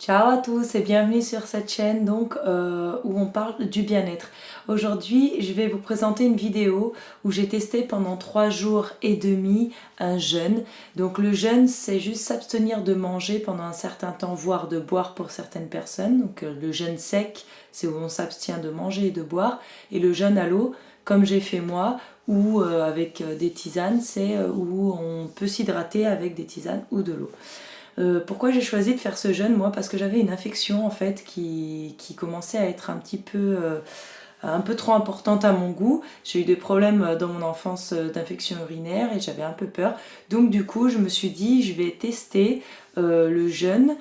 Ciao à tous et bienvenue sur cette chaîne donc euh, où on parle du bien-être. Aujourd'hui je vais vous présenter une vidéo où j'ai testé pendant 3 jours et demi un jeûne. Donc le jeûne c'est juste s'abstenir de manger pendant un certain temps voire de boire pour certaines personnes. Donc euh, le jeûne sec c'est où on s'abstient de manger et de boire et le jeûne à l'eau comme j'ai fait moi ou euh, avec des tisanes c'est où on peut s'hydrater avec des tisanes ou de l'eau. Euh, pourquoi j'ai choisi de faire ce jeûne Moi, parce que j'avais une infection en fait qui, commençait à être un petit peu... Euh, un peu trop importante à mon goût. J'ai eu des problèmes dans mon enfance d'infection urinaire et j'avais un peu peur. Donc du coup, je me suis dit, je vais tester euh, le jeûne,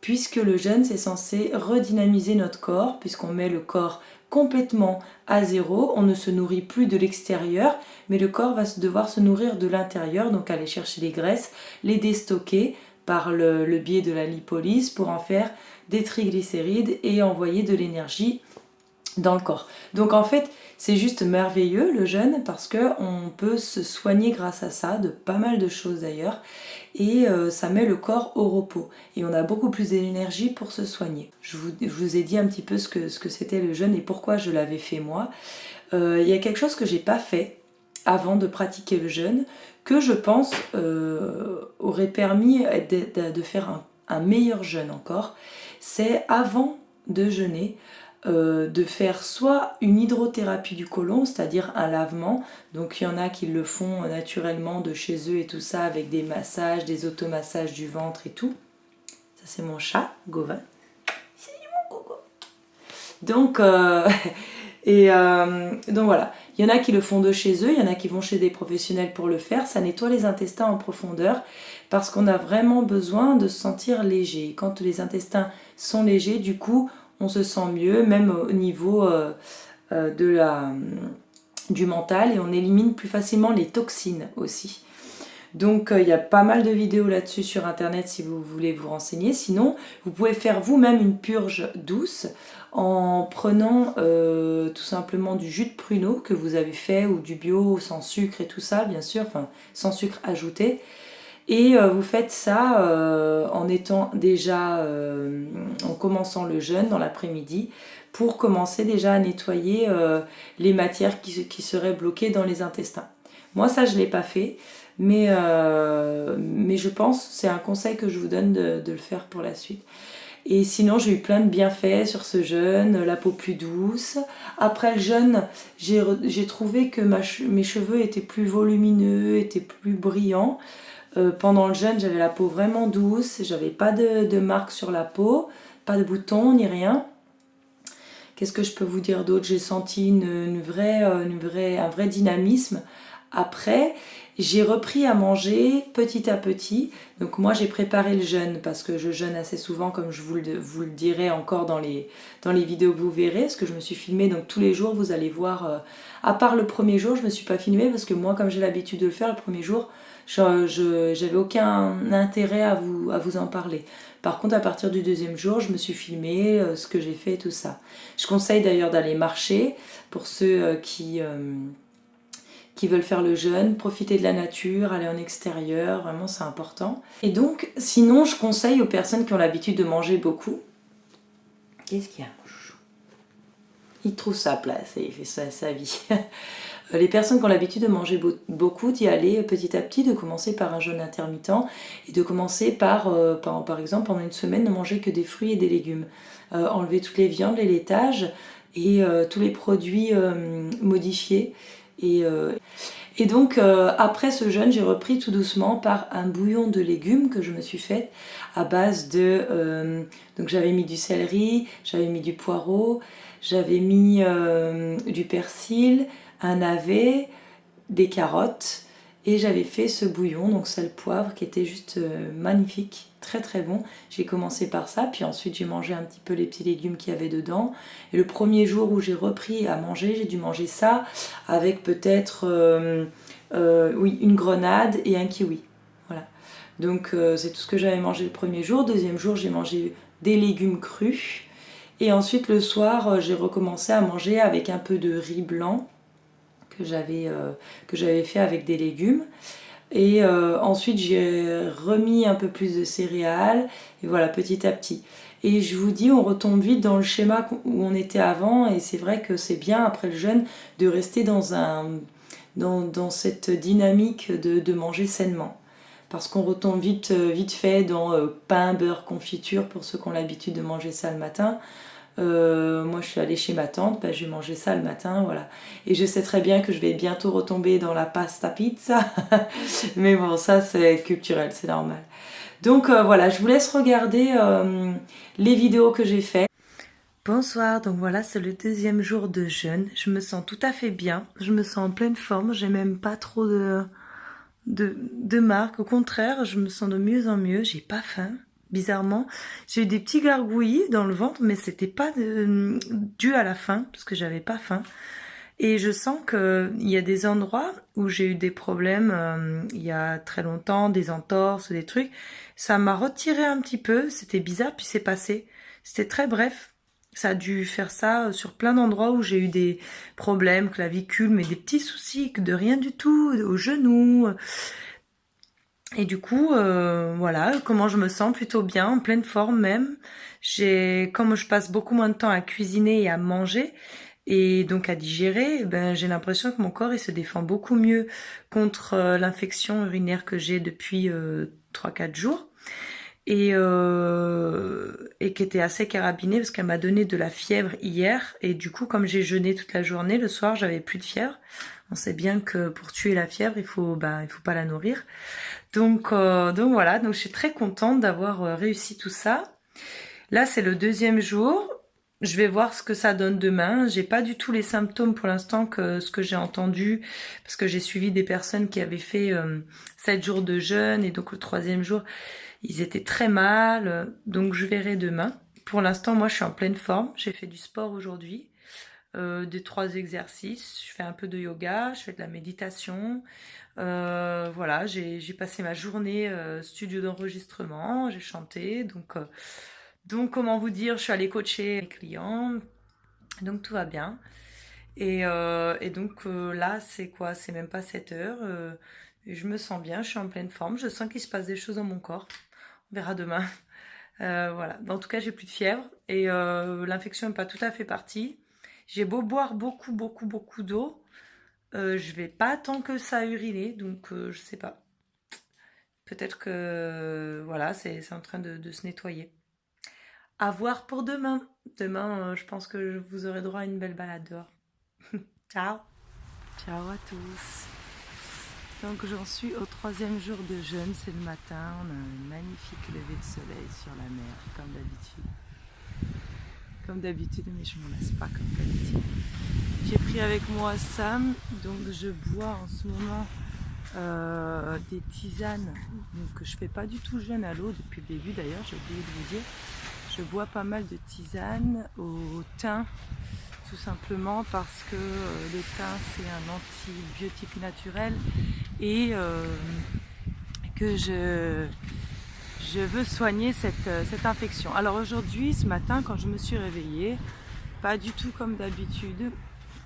puisque le jeûne, c'est censé redynamiser notre corps, puisqu'on met le corps complètement à zéro, on ne se nourrit plus de l'extérieur, mais le corps va devoir se nourrir de l'intérieur, donc aller chercher les graisses, les déstocker, par le, biais de la lipolyse pour en faire des triglycérides et envoyer de l'énergie dans le corps. Donc en fait, c'est juste merveilleux le jeûne parce qu'on peut se soigner grâce à ça, de pas mal de choses d'ailleurs, et euh, ça met le corps au repos. Et on a beaucoup plus d'énergie pour se soigner. Je vous, ai dit un petit peu ce que c'était que le jeûne et pourquoi je l'avais fait moi. Euh, il y a quelque chose que j'ai pas fait avant de pratiquer le jeûne, que je pense euh, aurait permis de, faire un, meilleur jeûne encore, c'est avant de jeûner, euh, de faire soit une hydrothérapie du côlon, c'est-à-dire un lavement, donc il y en a qui le font naturellement de chez eux et tout ça, avec des massages, des automassages du ventre et tout. Ça c'est mon chat, Gauvin. C'est mon. Donc, euh, et donc voilà, il y en a qui le font de chez eux, il y en a qui vont chez des professionnels pour le faire. Ça nettoie les intestins en profondeur parce qu'on a vraiment besoin de se sentir léger. Quand les intestins sont légers, du coup, on se sent mieux, même au niveau euh, euh, de la, du mental et on élimine plus facilement les toxines aussi. Donc euh, il y a pas mal de vidéos là-dessus sur internet si vous voulez vous renseigner. Sinon, vous pouvez faire vous-même une purge douce en prenant euh, tout simplement du jus de pruneau que vous avez fait ou du bio sans sucre et tout ça bien sûr, enfin sans sucre ajouté et euh, vous faites ça euh, en étant déjà, en commençant le jeûne dans l'après-midi pour commencer déjà à nettoyer les matières qui, seraient bloquées dans les intestins. Moi ça je ne l'ai pas fait mais, mais je pense, c'est un conseil que je vous donne de le faire pour la suite. Et sinon, j'ai eu plein de bienfaits sur ce jeûne, la peau plus douce. Après le jeûne, j'ai trouvé que mes cheveux étaient plus volumineux, étaient plus brillants. Euh, pendant le jeûne, j'avais la peau vraiment douce, j'avais pas de, marques sur la peau, pas de boutons ni rien. Qu'est-ce que je peux vous dire d'autre? J'ai senti une, une vraie, un vrai dynamisme après j'ai repris à manger petit à petit. Donc moi j'ai préparé le jeûne parce que je jeûne assez souvent comme je vous le, dirai encore dans les, dans les vidéos que vous verrez. Parce que je me suis filmée donc tous les jours vous allez voir. Euh, à part le premier jour je me suis pas filmée parce que moi comme j'ai l'habitude de le faire le premier jour je j'avais aucun intérêt à vous, à vous en parler. Par contre à partir du deuxième jour je me suis filmée euh, ce que j'ai fait tout ça. Je conseille d'ailleurs d'aller marcher pour ceux euh, qui qui veulent faire le jeûne, profiter de la nature, aller en extérieur, vraiment c'est important. Et donc, sinon je conseille aux personnes qui ont l'habitude de manger beaucoup, qu'est-ce qu'il y a? Il trouve sa place et il fait ça sa vie. Les personnes qui ont l'habitude de manger beaucoup, d'y aller petit à petit, de commencer par un jeûne intermittent et de commencer par, euh, par, exemple, pendant une semaine, ne manger que des fruits et des légumes. Euh, enlever toutes les viandes, les laitages et euh, tous les produits modifiés euh, et, donc euh, après ce jeûne, j'ai repris tout doucement par un bouillon de légumes que je me suis fait à base de... Euh, donc j'avais mis du céleri, j'avais mis du poireau, j'avais mis du persil, un navet, des carottes et j'avais fait ce bouillon, donc sel poivre, qui était juste magnifique, très très bon. J'ai commencé par ça, puis ensuite j'ai mangé un petit peu les petits légumes qu'il y avait dedans. Et le premier jour où j'ai repris à manger, j'ai dû manger ça avec peut-être euh, euh, oui, une grenade et un kiwi. Voilà. Donc c'est tout ce que j'avais mangé le premier jour. Deuxième jour, j'ai mangé des légumes crus. Et ensuite le soir, j'ai recommencé à manger avec un peu de riz blanc euh, que j'avais fait avec des légumes. Et euh, ensuite, j'ai remis un peu plus de céréales. Et voilà, petit à petit. Et je vous dis, on retombe vite dans le schéma où on était avant. Et c'est vrai que c'est bien, après le jeûne, de rester dans, un, dans, cette dynamique de, manger sainement. Parce qu'on retombe vite, vite fait dans euh, pain, beurre, confiture, pour ceux qui ont l'habitude de manger ça le matin. Euh, moi, je suis allée chez ma tante, ben, j'ai mangé ça le matin, voilà. Et je sais très bien que je vais bientôt retomber dans la pasta pizza. Mais bon, ça, c'est culturel, c'est normal. Donc euh, voilà, je vous laisse regarder euh, les vidéos que j'ai faites. Bonsoir, donc voilà, c'est le deuxième jour de jeûne. Je me sens tout à fait bien, je me sens en pleine forme, j'ai même pas trop de, de marques. Au contraire, je me sens de mieux en mieux, j'ai pas faim bizarrement. J'ai eu des petits gargouillis dans le ventre, mais c'était pas dû à la faim, parce que j'avais pas faim. Et je sens qu'il y a des endroits où j'ai eu des problèmes euh, il y a très longtemps, des entorses, des trucs. Ça m'a retiré un petit peu, c'était bizarre, puis c'est passé. C'était très bref. Ça a dû faire ça sur plein d'endroits où j'ai eu des problèmes, clavicule, mais des petits soucis, de rien du tout, aux genoux. Et du coup, euh, voilà, comment je me sens plutôt bien, en pleine forme même. J'ai, comme je passe beaucoup moins de temps à cuisiner et à manger, et donc à digérer, ben j'ai l'impression que mon corps il se défend beaucoup mieux contre euh, l'infection urinaire que j'ai depuis euh, 3-4 jours et, euh, et qui était assez carabinée parce qu'elle m'a donné de la fièvre hier et du coup comme j'ai jeûné toute la journée, le soir j'avais plus de fièvre. On sait bien que pour tuer la fièvre, il faut ben, il faut pas la nourrir. Donc, euh, donc voilà, donc je suis très contente d'avoir euh, réussi tout ça. Là, c'est le deuxième jour. Je vais voir ce que ça donne demain. J'ai pas du tout les symptômes pour l'instant que ce que j'ai entendu, parce que j'ai suivi des personnes qui avaient fait euh, 7 jours de jeûne et donc le troisième jour, ils étaient très mal. Donc je verrai demain. Pour l'instant, moi, je suis en pleine forme. J'ai fait du sport aujourd'hui, euh, des trois exercices. Je fais un peu de yoga, je fais de la méditation. Euh, voilà, j'ai passé ma journée euh, studio d'enregistrement, j'ai chanté, donc, donc comment vous dire, je suis allée coacher les clients, donc tout va bien. Et, et donc là, c'est quoi? C'est même pas 7 heures. je me sens bien, je suis en pleine forme, je sens qu'il se passe des choses dans mon corps. On verra demain. voilà, en tout cas, j'ai plus de fièvre et l'infection n'est pas tout à fait partie. J'ai beau boire beaucoup, beaucoup, beaucoup d'eau, euh, je vais pas tant que ça uriner, donc euh, je sais pas. Peut-être que voilà, c'est en train de, se nettoyer. À voir pour demain. Demain, euh, je pense que vous aurez droit à une belle balade dehors. Ciao Ciao à tous Donc j'en suis au troisième jour de jeûne, c'est le matin, on a un magnifique lever de soleil sur la mer, comme d'habitude comme d'habitude, mais je ne m'en lasse pas comme d'habitude. J'ai pris avec moi Sam, donc je bois en ce moment euh, des tisanes donc, que je fais pas du tout jeûne à l'eau depuis le début d'ailleurs, j'ai oublié de vous dire. Je bois pas mal de tisanes au thym, tout simplement parce que euh, le thym c'est un antibiotique naturel et euh, que je je veux soigner euh, cette, infection. Alors aujourd'hui, ce matin, quand je me suis réveillée, pas du tout comme d'habitude,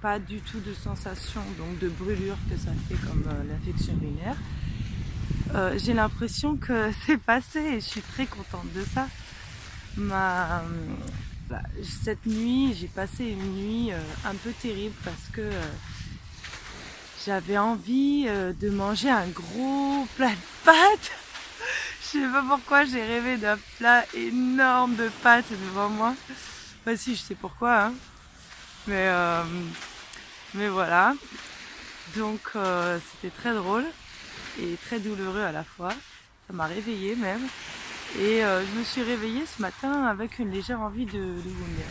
pas du tout de sensation donc de brûlure que ça fait comme euh, l'infection urinaire. Euh, j'ai l'impression que c'est passé et je suis très contente de ça. Ma, bah, cette nuit, j'ai passé une nuit un peu terrible parce que j'avais envie de manger un gros plat de pâtes je sais pas pourquoi j'ai rêvé d'un plat énorme de pâtes devant moi. Bah si, je sais pourquoi. Hein. Mais, euh, mais voilà. Donc euh, c'était très drôle et très douloureux à la fois. Ça m'a réveillée même. Et euh, je me suis réveillée ce matin avec une légère envie de, de vomir.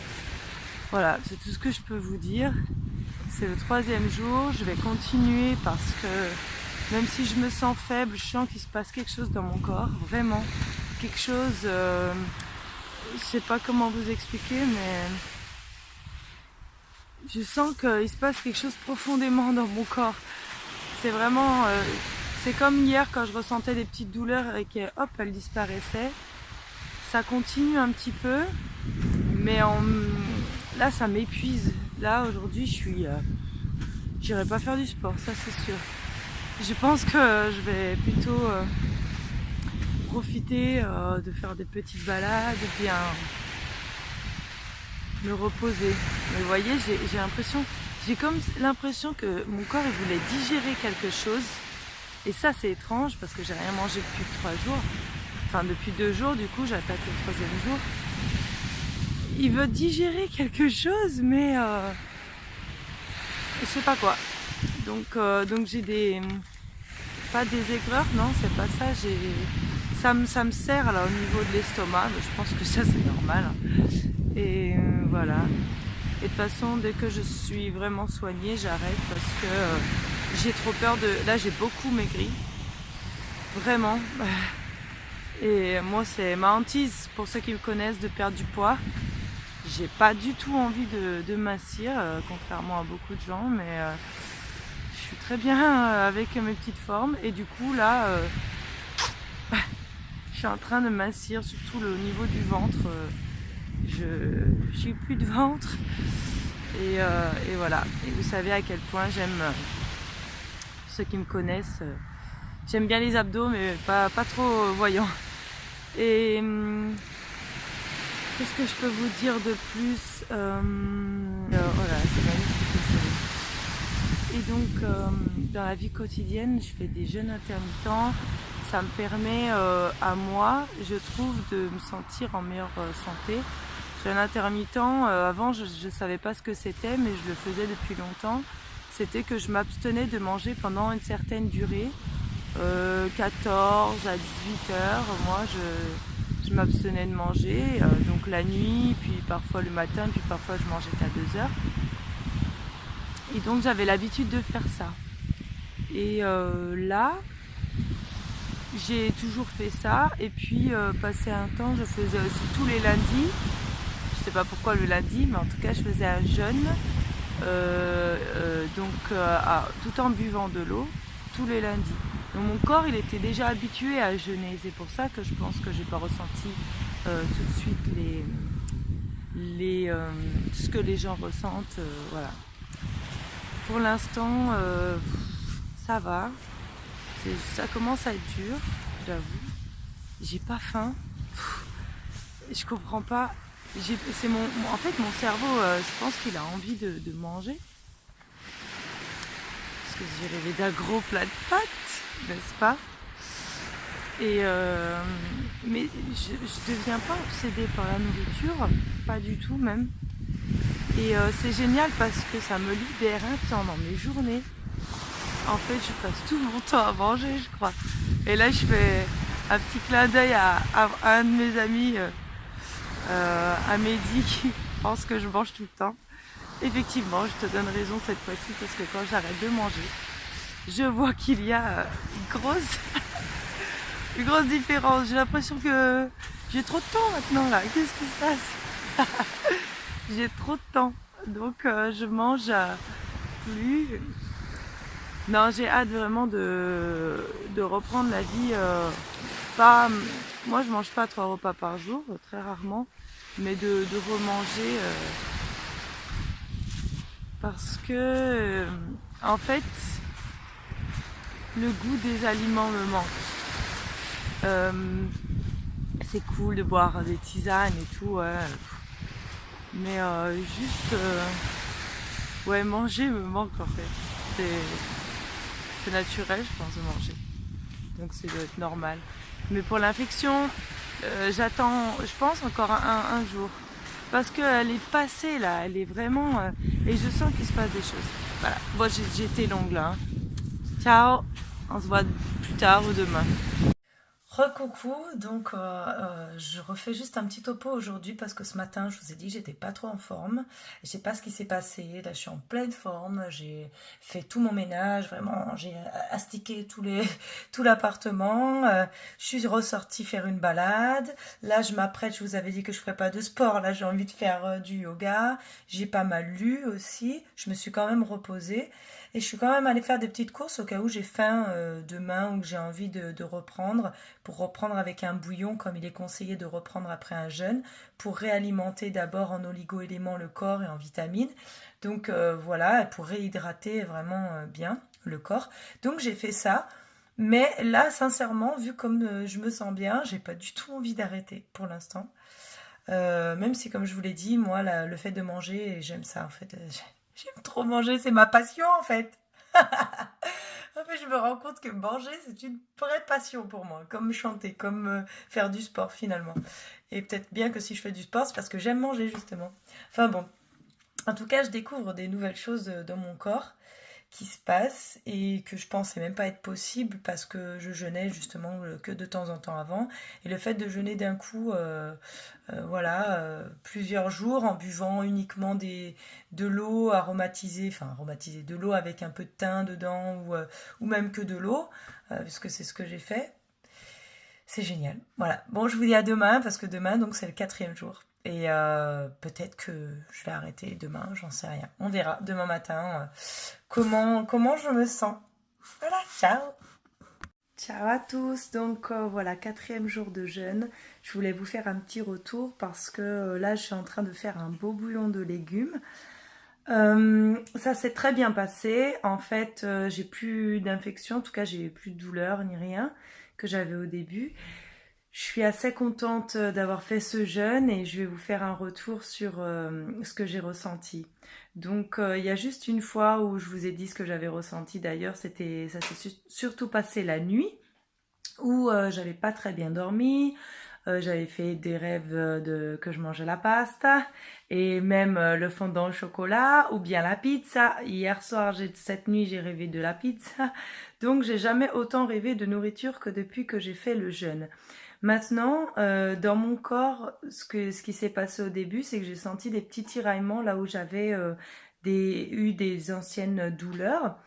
Voilà, c'est tout ce que je peux vous dire. C'est le troisième jour. Je vais continuer parce que même si je me sens faible, je sens qu'il se passe quelque chose dans mon corps, vraiment. Quelque chose, euh, je sais pas comment vous expliquer, mais je sens qu'il se passe quelque chose profondément dans mon corps. C'est vraiment, euh, c'est comme hier quand je ressentais des petites douleurs et que hop, elles disparaissaient. Ça continue un petit peu, mais là ça m'épuise. Là aujourd'hui je suis, euh, j'irai pas faire du sport, ça c'est sûr. Je pense que je vais plutôt profiter de faire des petites balades et bien me reposer. Mais vous voyez, j'ai l'impression, j'ai comme l'impression que mon corps il voulait digérer quelque chose. Et ça c'est étrange parce que j'ai rien mangé depuis trois jours. Enfin depuis deux jours du coup j'attaque le troisième jour. Il veut digérer quelque chose mais euh, je sais pas quoi. Donc, euh, donc j'ai des... Pas des aigreurs, non c'est pas ça. Ça me, ça me sert au niveau de l'estomac, je pense que ça c'est normal. Et euh, voilà. Et de toute façon, dès que je suis vraiment soignée, j'arrête parce que euh, j'ai trop peur de... Là, j'ai beaucoup maigri. Vraiment. Et moi, c'est ma hantise, pour ceux qui me connaissent, de perdre du poids. J'ai pas du tout envie de, de euh, contrairement à beaucoup de gens, mais je suis très bien avec mes petites formes. Et du coup, là, je suis en train de mincir, surtout le niveau du ventre je n'ai plus de ventre. Euh, et, voilà. Et vous savez à quel point j'aime, euh, ceux qui me connaissent, euh, j'aime bien les abdos, mais pas, pas trop voyants. Et hum, qu'est-ce que je peux vous dire de plus Voilà, c'est magnifique. Et donc, dans la vie quotidienne, je fais des jeûnes intermittents ça me permet à moi, je trouve, de me sentir en meilleure santé un intermittent, euh, avant je ne savais pas ce que c'était, mais je le faisais depuis longtemps. C'était que je m'abstenais de manger pendant une certaine durée, 14 euh, à 18 heures. Moi, je, m'abstenais de manger, euh, donc la nuit, puis parfois le matin, puis parfois je mangeais qu'à 2 heures. Et donc j'avais l'habitude de faire ça. Et là, j'ai toujours fait ça. Et puis, passé un temps, je faisais aussi tous les lundis sais pas pourquoi le lundi, mais en tout cas je faisais un jeûne, euh, euh, donc euh, tout en buvant de l'eau tous les lundis. Donc mon corps il était déjà habitué à jeûner, c'est pour ça que je pense que j'ai pas ressenti tout de suite ce que les gens ressentent, voilà. Pour l'instant, ça va, ça commence à être dur, j'avoue. J'ai pas faim. Je comprends pas c'est mon, en fait, mon cerveau, euh, je pense qu'il a envie de, manger. Parce que j'ai rêvé d'un gros plat de pâtes, n'est-ce pas? Et euh, mais je, ne deviens pas obsédée par la nourriture, pas du tout même. Et euh, c'est génial parce que ça me libère un temps dans mes journées. En fait, je passe tout mon temps à manger, je crois. Et là, je fais un petit clin d'œil à, un de mes amis euh, à Mehdi qui pense que je mange tout le temps. Effectivement, je te donne raison cette fois-ci parce que quand j'arrête de manger, je vois qu'il y a euh, une grosse, une grosse différence. J'ai l'impression que j'ai trop de temps maintenant là. Qu'est-ce qui se passe? J'ai trop de temps. Donc euh, je mange plus. Non, j'ai hâte vraiment de, de, reprendre la vie. pas, moi, je mange pas trois repas par jour, très rarement mais de, de remanger euh, parce que euh, en fait le goût des aliments me manque. Euh, c'est cool de boire des tisanes et tout, mais juste ouais manger me manque en fait. C'est naturel je pense de manger, donc c'est être normal. Mais pour l'infection, euh, j'attends, je pense, encore un, jour. Parce qu'elle est passée là, elle est vraiment... Euh, et je sens qu'il se passe des choses. Voilà, moi j'ai été longue là. Hein. Ciao, on se voit plus tard ou demain. Recoucou, donc euh, euh, je refais juste un petit topo aujourd'hui parce que ce matin je vous ai dit j'étais pas trop en forme, je sais pas ce qui s'est passé, là je suis en pleine forme, j'ai fait tout mon ménage, vraiment j'ai astiqué tous les, tout l'appartement, euh, je suis ressortie faire une balade, là je m'apprête, je vous avais dit que je ferais pas de sport, là j'ai envie de faire du yoga, j'ai pas mal lu aussi, je me suis quand même reposée. Et je suis quand même allée faire des petites courses au cas où j'ai faim euh, demain ou que j'ai envie de, reprendre, pour reprendre avec un bouillon comme il est conseillé de reprendre après un jeûne, pour réalimenter d'abord en oligo-éléments le corps et en vitamines. Donc euh, voilà, pour réhydrater vraiment euh, bien le corps. Donc j'ai fait ça. Mais là, sincèrement, vu comme euh, je me sens bien, j'ai pas du tout envie d'arrêter pour l'instant. Même si, comme je vous l'ai dit, moi, le fait de manger, j'aime ça en fait. J'aime trop manger, c'est ma passion en fait. en fait, je me rends compte que manger, c'est une vraie passion pour moi, comme chanter, comme euh, faire du sport finalement. Et peut-être bien que si je fais du sport, c'est parce que j'aime manger justement. Enfin bon, en tout cas, je découvre des nouvelles choses dans mon corps qui se passe et que je pensais même pas être possible parce que je jeûnais justement euh, que de temps en temps avant. Et le fait de jeûner d'un coup euh, euh, voilà plusieurs jours en buvant uniquement des de l'eau aromatisée enfin aromatisée de l'eau avec un peu de thym dedans ou, ou même que de l'eau puisque c'est ce que j'ai fait c'est génial. Voilà. Bon je vous dis à demain parce que demain donc c'est le quatrième jour et euh, peut-être que je vais arrêter demain, j'en sais rien. On verra demain matin euh, comment, comment je me sens. Voilà, ciao Ciao à tous, donc euh, voilà, quatrième jour de jeûne. Je voulais vous faire un petit retour parce que là je suis en train de faire un beau bouillon de légumes. ça s'est très bien passé, en fait j'ai plus d'infection, en tout cas j'ai plus de douleur ni rien que j'avais au début. Je suis assez contente euh, d'avoir fait ce jeûne et je vais vous faire un retour sur euh, ce que j'ai ressenti. Donc euh, il y a juste une fois où je vous ai dit ce que j'avais ressenti d'ailleurs, c'était ça s'est surtout passé la nuit où j'avais pas très bien dormi, j'avais fait des rêves de que je mangeais la pasta et même le fondant au chocolat ou bien la pizza. Hier soir, cette nuit, j'ai rêvé de la pizza. Donc j'ai jamais autant rêvé de nourriture que depuis que j'ai fait le jeûne. Maintenant, euh, dans mon corps, ce, que, ce qui s'est passé au début, c'est que j'ai senti des petits tiraillements là où j'avais euh, eu des anciennes douleurs.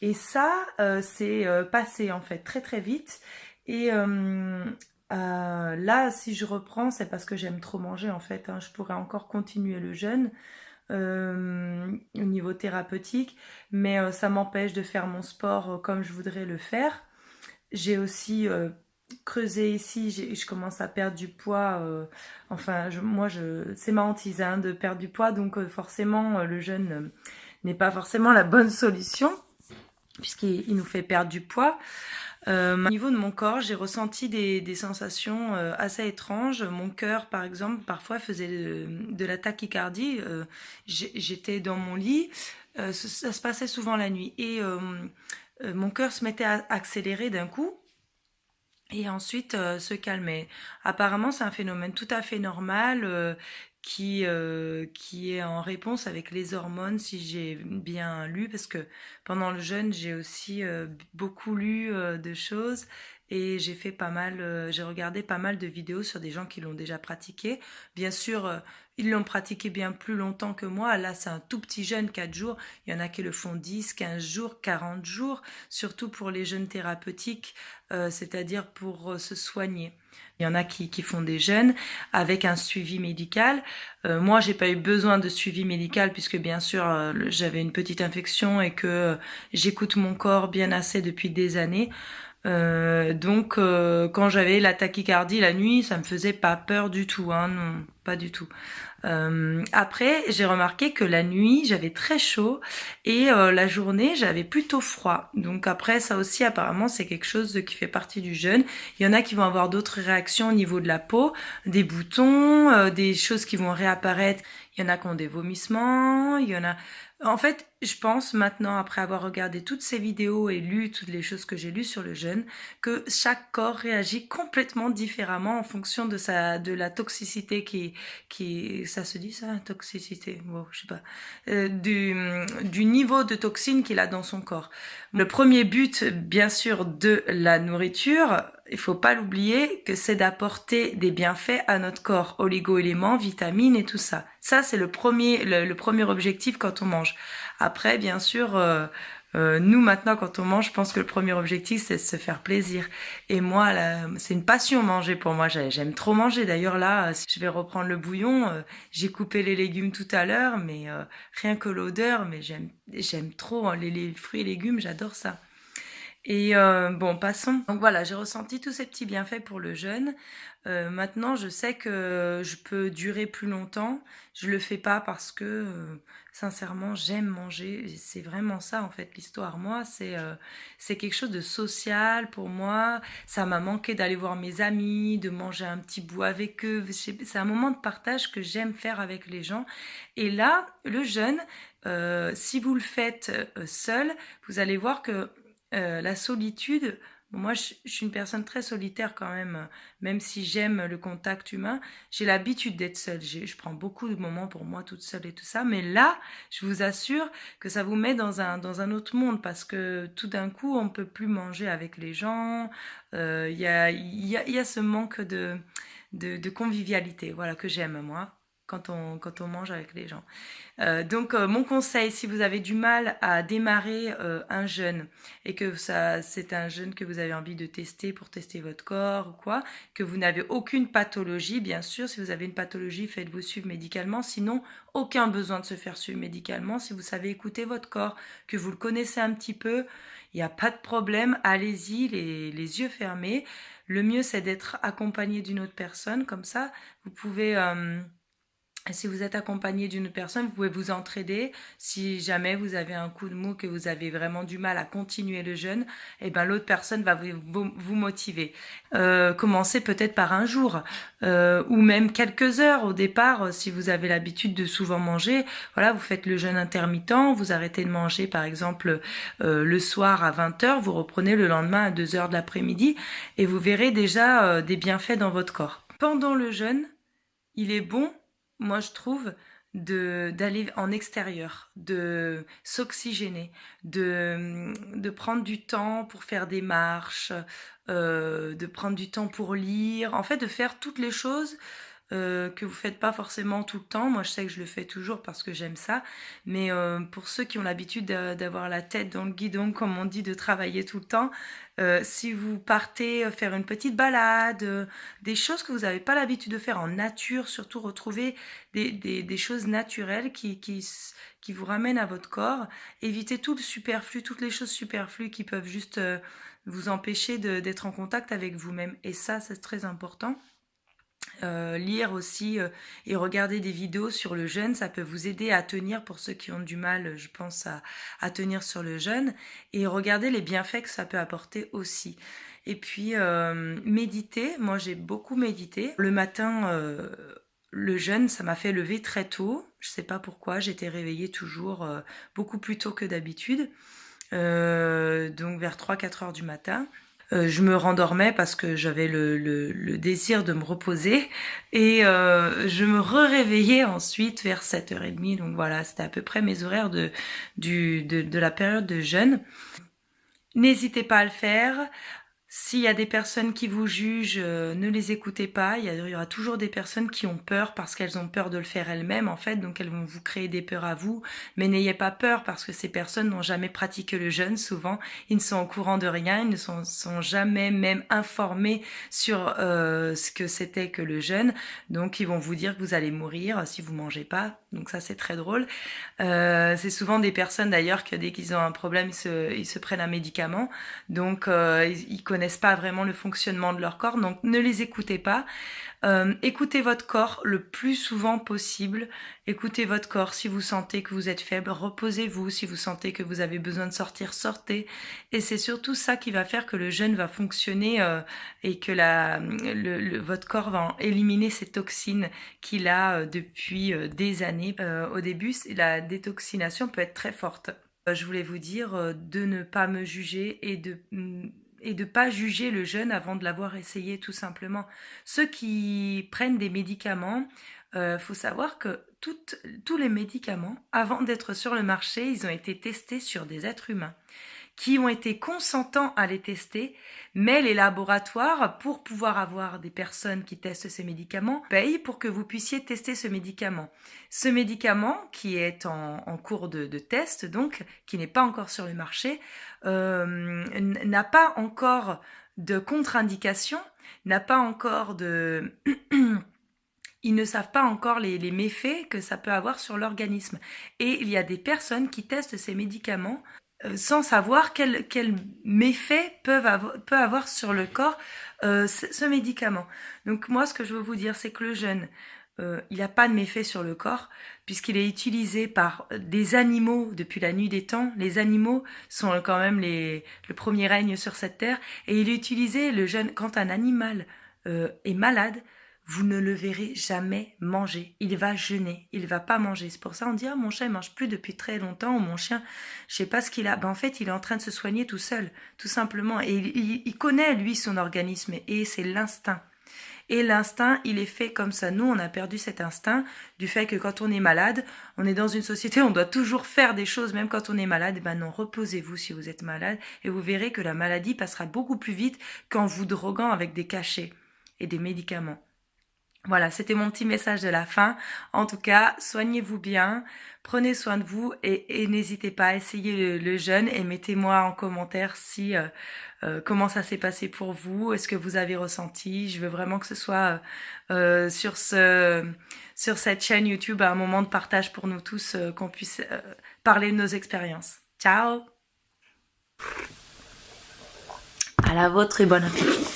Et ça, euh, c'est passé en fait très très vite. Et là, si je reprends, c'est parce que j'aime trop manger en fait. Hein. Je pourrais encore continuer le jeûne. au niveau thérapeutique, mais ça m'empêche de faire mon sport comme je voudrais le faire. J'ai aussi creuser ici, je commence à perdre du poids. Euh, enfin, moi, c'est ma hantise hein, de perdre du poids, donc euh, forcément, euh, le jeûne n'est pas forcément la bonne solution, puisqu'il nous fait perdre du poids. au niveau de mon corps, j'ai ressenti des, sensations assez étranges. Mon cœur, par exemple, parfois faisait de, la tachycardie. J'étais dans mon lit, ça, se passait souvent la nuit, et mon cœur se mettait à accélérer d'un coup et ensuite euh, se calmer. Apparemment, c'est un phénomène tout à fait normal euh, euh, qui est en réponse avec les hormones, si j'ai bien lu, parce que pendant le jeûne, j'ai aussi beaucoup lu de choses et j'ai fait pas mal, j'ai regardé pas mal de vidéos sur des gens qui l'ont déjà pratiqué. Bien sûr, ils l'ont pratiqué bien plus longtemps que moi. Là, c'est un tout petit jeûne, 4 jours. Il y en a qui le font 10, 15 jours, 40 jours, surtout pour les jeûnes thérapeutiques, euh, c'est-à-dire pour euh, se soigner. Il y en a qui, qui, font des jeûnes avec un suivi médical. Euh, moi, j'ai pas eu besoin de suivi médical puisque bien sûr euh, j'avais une petite infection et que j'écoute mon corps bien assez depuis des années. Euh, donc euh, quand j'avais la tachycardie la nuit, ça me faisait pas peur du tout, hein, non, pas du tout. Euh, après, j'ai remarqué que la nuit, j'avais très chaud et la journée, j'avais plutôt froid. Donc après, ça aussi, apparemment, c'est quelque chose qui fait partie du jeûne. Il y en a qui vont avoir d'autres réactions au niveau de la peau, des boutons, des choses qui vont réapparaître. Il y en a qui ont des vomissements, il y en a en fait, je pense maintenant, après avoir regardé toutes ces vidéos et lu toutes les choses que j'ai lues sur le jeûne, que chaque corps réagit complètement différemment en fonction de sa, de la toxicité qui, qui, ça se dit ça, toxicité, bon, je sais pas, euh, du, du niveau de toxine qu'il a dans son corps. Le premier but, bien sûr, de la nourriture, il faut pas l'oublier que c'est d'apporter des bienfaits à notre corps, oligo-éléments, vitamines et tout ça. Ça, c'est le premier, le, premier objectif quand on mange. Après, bien sûr, euh, euh, nous maintenant, quand on mange, je pense que le premier objectif, c'est de se faire plaisir. Et moi, c'est une passion manger pour moi. J'aime trop manger. D'ailleurs, là, je vais reprendre le bouillon. Euh, j'ai coupé les légumes tout à l'heure, mais rien que l'odeur, mais j'aime, j'aime trop hein, les fruits et légumes. J'adore ça. Et euh, bon, passons. Donc voilà, j'ai ressenti tous ces petits bienfaits pour le jeûne. Euh, maintenant, je sais que je peux durer plus longtemps. Je le fais pas parce que, euh, sincèrement, j'aime manger. C'est vraiment ça, en fait, l'histoire. Moi, c'est c'est quelque chose de social pour moi. Ça m'a manqué d'aller voir mes amis, de manger un petit bout avec eux. C'est un moment de partage que j'aime faire avec les gens. Et là, le jeûne, si vous le faites seul, vous allez voir que euh, la solitude, moi je, suis une personne très solitaire quand même, même si j'aime le contact humain, j'ai l'habitude d'être seule, je prends beaucoup de moments pour moi toute seule et tout ça, mais là, je vous assure que ça vous met dans un, dans un autre monde parce que tout d'un coup, on ne peut plus manger avec les gens, euh, il y, a, y, a, ce manque de, de, de convivialité, voilà, que j'aime moi quand on, quand on mange avec les gens. Euh, donc euh, mon conseil, si vous avez du mal à démarrer euh, un jeûne et que ça c'est un jeûne que vous avez envie de tester pour tester votre corps ou quoi, que vous n'avez aucune pathologie, bien sûr, si vous avez une pathologie, faites-vous suivre médicalement, sinon aucun besoin de se faire suivre médicalement, si vous savez écouter votre corps, que vous le connaissez un petit peu, il n'y a pas de problème, allez-y les, les yeux fermés. Le mieux c'est d'être accompagné d'une autre personne, comme ça vous pouvez si vous êtes accompagné d'une personne, vous pouvez vous entraider. Si jamais vous avez un coup de mou, que vous avez vraiment du mal à continuer le jeûne, eh ben l'autre personne va vous, motiver. Euh, commencez peut-être par un jour euh, ou même quelques heures au départ. Si vous avez l'habitude de souvent manger, voilà, vous faites le jeûne intermittent, vous arrêtez de manger par exemple euh, le soir à 20h, vous reprenez le lendemain à 2h de l'après-midi et vous verrez déjà euh, des bienfaits dans votre corps. Pendant le jeûne, il est bon moi je trouve, d'aller en extérieur, de s'oxygéner, de, de prendre du temps pour faire des marches, euh, de prendre du temps pour lire, en fait de faire toutes les choses euh, que vous faites pas forcément tout le temps. Moi, je sais que je le fais toujours parce que j'aime ça. Mais euh, pour ceux qui ont l'habitude d'avoir la tête dans le guidon, comme on dit, de travailler tout le temps, euh, si vous partez faire une petite balade, des choses que vous n'avez pas l'habitude de faire en nature, surtout retrouver des, choses naturelles qui, qui vous ramènent à votre corps. Évitez tout le superflu, toutes les choses superflues qui peuvent juste vous empêcher d'être en contact avec vous-même. Et ça, c'est très important. Euh, lire aussi euh, et regarder des vidéos sur le jeûne, ça peut vous aider à tenir pour ceux qui ont du mal, je pense, à, tenir sur le jeûne, et regarder les bienfaits que ça peut apporter aussi. Et puis, euh, méditer, moi j'ai beaucoup médité. Le matin, le jeûne, ça m'a fait lever très tôt, je sais pas pourquoi, j'étais réveillée toujours beaucoup plus tôt que d'habitude, donc vers 3-4 heures du matin. Euh, je me rendormais parce que j'avais le, désir de me reposer. Et euh, je me réveillais ensuite vers 7h30 donc voilà c'était à peu près mes horaires de, de, de la période de jeûne. N'hésitez pas à le faire s'il y a des personnes qui vous jugent, euh, ne les écoutez pas. Il y, aura toujours des personnes qui ont peur parce qu'elles ont peur de le faire elles-mêmes, en fait. Donc elles vont vous créer des peurs à vous. Mais n'ayez pas peur parce que ces personnes n'ont jamais pratiqué le jeûne. Souvent, ils ne sont au courant de rien. Ils ne sont, jamais même informés sur euh, ce que c'était que le jeûne. Donc ils vont vous dire que vous allez mourir si vous mangez pas. Donc ça, c'est très drôle. Euh, c'est souvent des personnes d'ailleurs que dès qu'ils ont un problème, ils se, prennent un médicament. Donc ils connaissent pas vraiment le fonctionnement de leur corps, donc ne les écoutez pas. Euh, écoutez votre corps le plus souvent possible. Écoutez votre corps. Si vous sentez que vous êtes faible, reposez-vous. Si vous sentez que vous avez besoin de sortir, sortez. Et c'est surtout ça qui va faire que le jeûne va fonctionner euh, et que le, votre corps va éliminer ces toxines qu'il a euh, depuis des années. Au début, la détoxination peut être très forte. Je voulais vous dire de ne pas me juger et de mm, et de pas juger le jeûne avant de l'avoir essayé tout simplement. Ceux qui prennent des médicaments, euh, faut savoir que tous les médicaments, avant d'être sur le marché, ils ont été testés sur des êtres humains qui ont été consentants à les tester, mais les laboratoires, pour pouvoir avoir des personnes qui testent ces médicaments, payent pour que vous puissiez tester ce médicament. Ce médicament, qui est en, cours de, test, donc, qui n'est pas encore sur le marché, euh, n'a pas encore de contre-indication, n'a pas encore de... ils ne savent pas encore les, méfaits que ça peut avoir sur l'organisme. Et il y a des personnes qui testent ces médicaments sans savoir quel, méfait peut avoir sur le corps ce médicament. Donc moi, ce que je veux vous dire, c'est que le jeûne, euh, il n'a pas de méfait sur le corps, puisqu'il est utilisé par des animaux depuis la nuit des temps. Les animaux sont quand même les, le premier règne sur cette terre, et il est utilisé, le jeûne, quand un animal euh, est malade, vous ne le verrez jamais manger. Il va jeûner, il va pas manger. C'est pour ça on dit ah, mon chien ne mange plus depuis très longtemps ou mon chien, je sais pas ce qu'il a. Ben, en fait, il est en train de se soigner tout seul, tout simplement. Et il connaît lui son organisme et c'est l'instinct. Et l'instinct, il est fait comme ça. Nous, on a perdu cet instinct du fait que quand on est malade, on est dans une société, on doit toujours faire des choses, même quand on est malade. Et ben non, reposez-vous si vous êtes malade et vous verrez que la maladie passera beaucoup plus vite qu'en vous droguant avec des cachets et des médicaments. Voilà, c'était mon petit message de la fin. En tout cas, soignez-vous bien, prenez soin de vous et, n'hésitez pas à essayer le, jeûne et mettez-moi en commentaire si euh, euh, comment ça s'est passé pour vous, est-ce que vous avez ressenti. Je veux vraiment que ce soit euh, sur ce sur cette chaîne YouTube un moment de partage pour nous tous, qu'on puisse parler de nos expériences. Ciao. À la vôtre et bon appétit.